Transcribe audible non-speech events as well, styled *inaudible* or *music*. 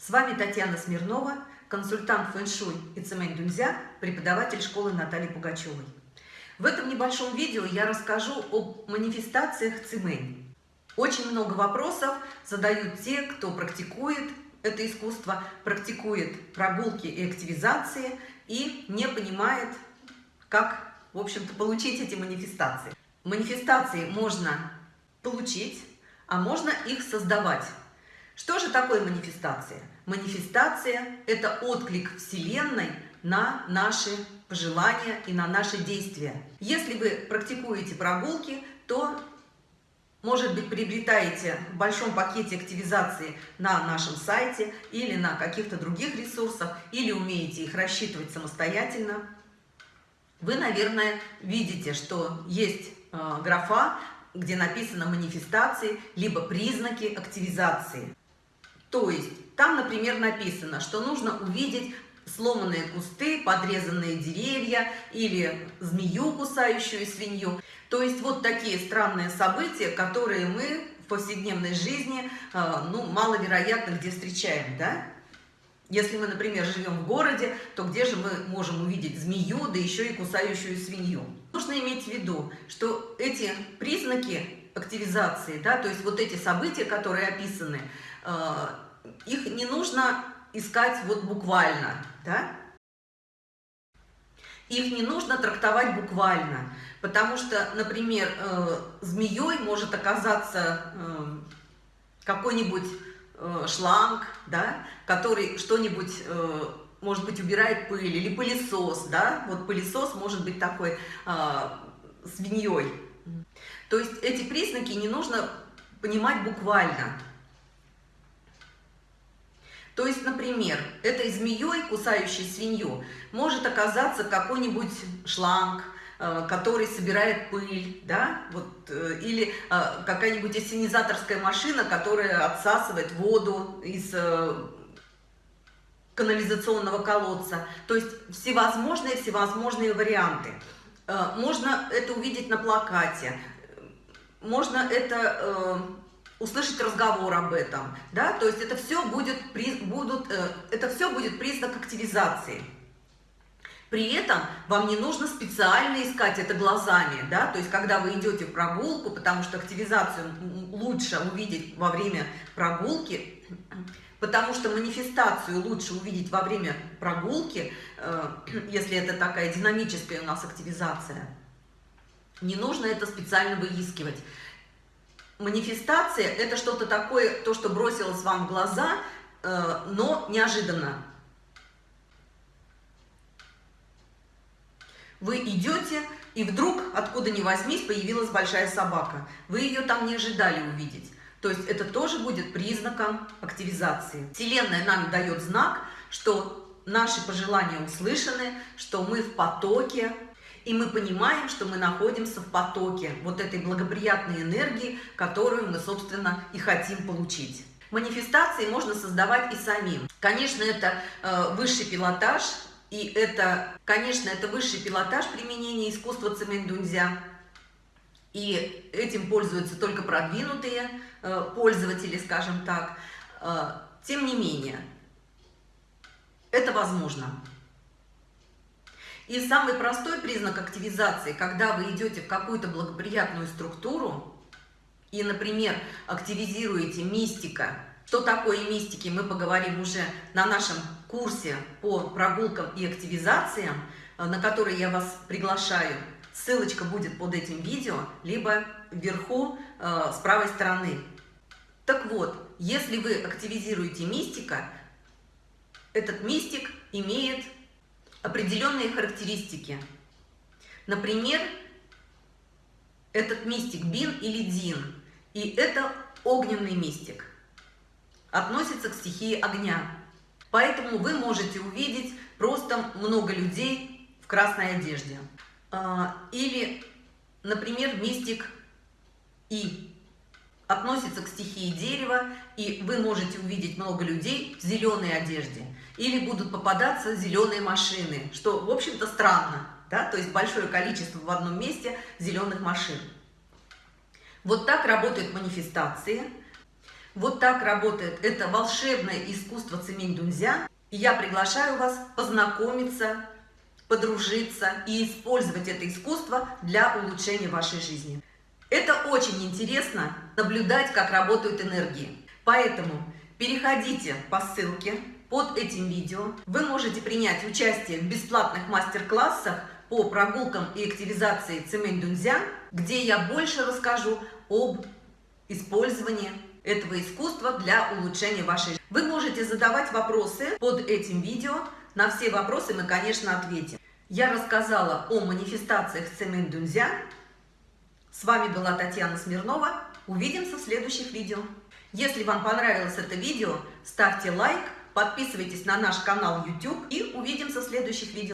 С вами Татьяна Смирнова, консультант фэн-шуй и цемень дунзя, преподаватель школы Натальи Пугачевой. В этом небольшом видео я расскажу об манифестациях цемень. Очень много вопросов задают те, кто практикует это искусство, практикует прогулки и активизации и не понимает, как, в общем-то, получить эти манифестации. Манифестации можно получить, а можно их создавать. Что же такое манифестация? Манифестация – это отклик Вселенной на наши пожелания и на наши действия. Если вы практикуете прогулки, то, может быть, приобретаете в большом пакете активизации на нашем сайте или на каких-то других ресурсах, или умеете их рассчитывать самостоятельно. Вы, наверное, видите, что есть э, графа, где написано манифестации, либо признаки активизации. То есть там, например, написано, что нужно увидеть сломанные кусты, подрезанные деревья или змею, кусающую свинью. То есть вот такие странные события, которые мы в повседневной жизни, э, ну, маловероятно где встречаем, да? Если мы, например, живем в городе, то где же мы можем увидеть змею, да еще и кусающую свинью? Нужно иметь в виду, что эти признаки активизации, да, то есть вот эти события, которые описаны, их не нужно искать вот буквально, да? Их не нужно трактовать буквально, потому что, например, э, змеей может оказаться э, какой-нибудь шланг, да, который что-нибудь, может быть, убирает пыль, или пылесос, да, вот пылесос может быть такой свиньей. То есть эти признаки не нужно понимать буквально. То есть, например, этой змеей, кусающей свинью, может оказаться какой-нибудь шланг, э, который собирает пыль, да, вот, э, или э, какая-нибудь ассенизаторская машина, которая отсасывает воду из канализационного колодца. То есть всевозможные, всевозможные варианты. Можно это увидеть на плакате, можно это услышать разговор об этом, да, то есть это все будет, будут, э, это все будет признак активизации. При этом вам не нужно специально искать это глазами, да, то есть когда вы идете в прогулку, потому что активизацию лучше увидеть во время прогулки, потому что манифестацию лучше увидеть во время прогулки, э, *clears throat* если это такая динамическая у нас активизация. Не нужно это специально выискивать манифестация – это что-то такое, то, что бросилось вам в глаза, э, но неожиданно. Вы идете, и вдруг, откуда ни возьмись, появилась большая собака. Вы ее там не ожидали увидеть. То есть это тоже будет признаком активизации. Вселенная нам дает знак, что наши пожелания услышаны, что мы в потоке, и мы понимаем, что мы находимся в потоке вот этой благоприятной энергии, которую мы, собственно, и хотим получить. Манифестации можно создавать и самим. Конечно, это э, высший пилотаж, и это, конечно, это высший пилотаж применения искусства цемендунзя. И этим пользуются только продвинутые э, пользователи, скажем так. Э, тем не менее, это возможно. И самый простой признак активизации, когда вы идете в какую-то благоприятную структуру и, например, активизируете мистика, что такое мистики, мы поговорим уже на нашем курсе по прогулкам и активизациям, э, на который я вас приглашаю. Ссылочка будет под этим видео, либо вверху э, с правой стороны. Так вот, если вы активизируете мистика, этот мистик имеет определенные характеристики. Например, этот мистик Бин или Дин, и это огненный мистик, относится к стихии огня. Поэтому вы можете увидеть просто много людей в красной одежде. А, или, например, мистик И относится к стихии дерева, и вы можете увидеть много людей в зеленой одежде. Или будут попадаться зеленые машины, что, в общем-то, странно. Да? То есть большое количество в одном месте зеленых машин. Вот так работают манифестации. Вот так работает это волшебное искусство цемень дунзя. И я приглашаю вас познакомиться, подружиться и использовать это искусство для улучшения вашей жизни. Это очень интересно наблюдать, как работают энергии. Поэтому переходите по ссылке под этим видео. Вы можете принять участие в бесплатных мастер-классах по прогулкам и активизации цемень дунзя, где я больше расскажу об использовании этого искусства для улучшения вашей жизни. Вы можете задавать вопросы под этим видео. На все вопросы мы, конечно, ответим. Я рассказала о манифестациях цемень дунзя. С вами была Татьяна Смирнова. Увидимся в следующих видео. Если вам понравилось это видео, ставьте лайк, подписывайтесь на наш канал YouTube и увидимся в следующих видео.